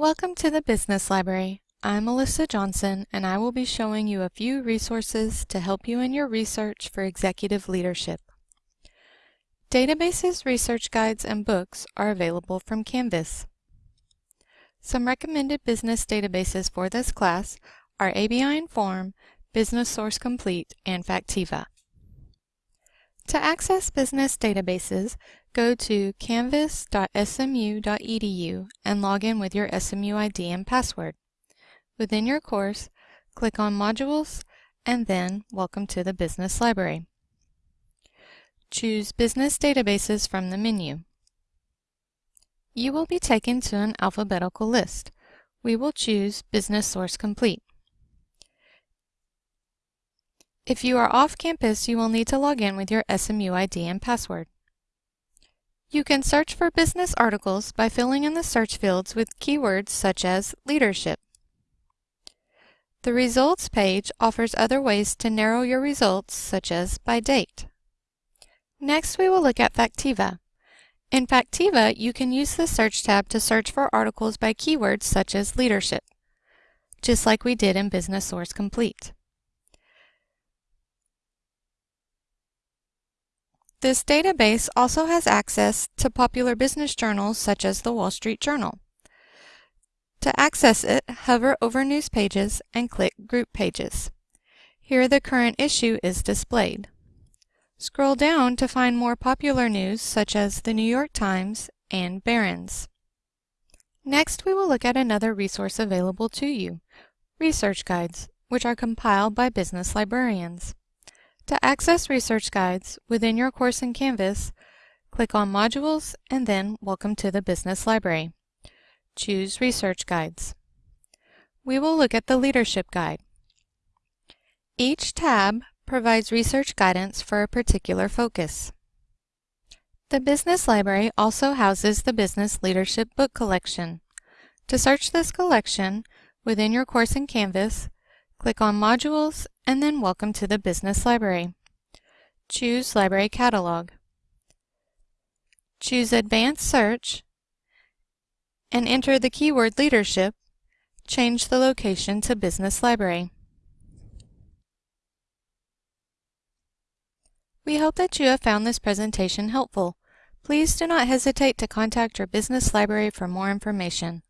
Welcome to the Business Library. I'm Melissa Johnson and I will be showing you a few resources to help you in your research for executive leadership. Databases, research guides, and books are available from Canvas. Some recommended business databases for this class are ABI Inform, Business Source Complete, and Factiva. To access business databases, go to canvas.smu.edu and log in with your SMU ID and password. Within your course, click on Modules and then Welcome to the Business Library. Choose Business Databases from the menu. You will be taken to an alphabetical list. We will choose Business Source Complete. If you are off campus, you will need to log in with your SMU ID and password. You can search for business articles by filling in the search fields with keywords such as leadership. The results page offers other ways to narrow your results such as by date. Next we will look at Factiva. In Factiva, you can use the search tab to search for articles by keywords such as leadership, just like we did in Business Source Complete. This database also has access to popular business journals such as the Wall Street Journal. To access it, hover over News Pages and click Group Pages. Here the current issue is displayed. Scroll down to find more popular news such as the New York Times and Barron's. Next, we will look at another resource available to you, research guides, which are compiled by business librarians. To access research guides within your course in Canvas, click on Modules and then Welcome to the Business Library. Choose Research Guides. We will look at the Leadership Guide. Each tab provides research guidance for a particular focus. The Business Library also houses the Business Leadership Book Collection. To search this collection within your course in Canvas, Click on Modules and then Welcome to the Business Library. Choose Library Catalog. Choose Advanced Search and enter the keyword Leadership. Change the location to Business Library. We hope that you have found this presentation helpful. Please do not hesitate to contact your business library for more information.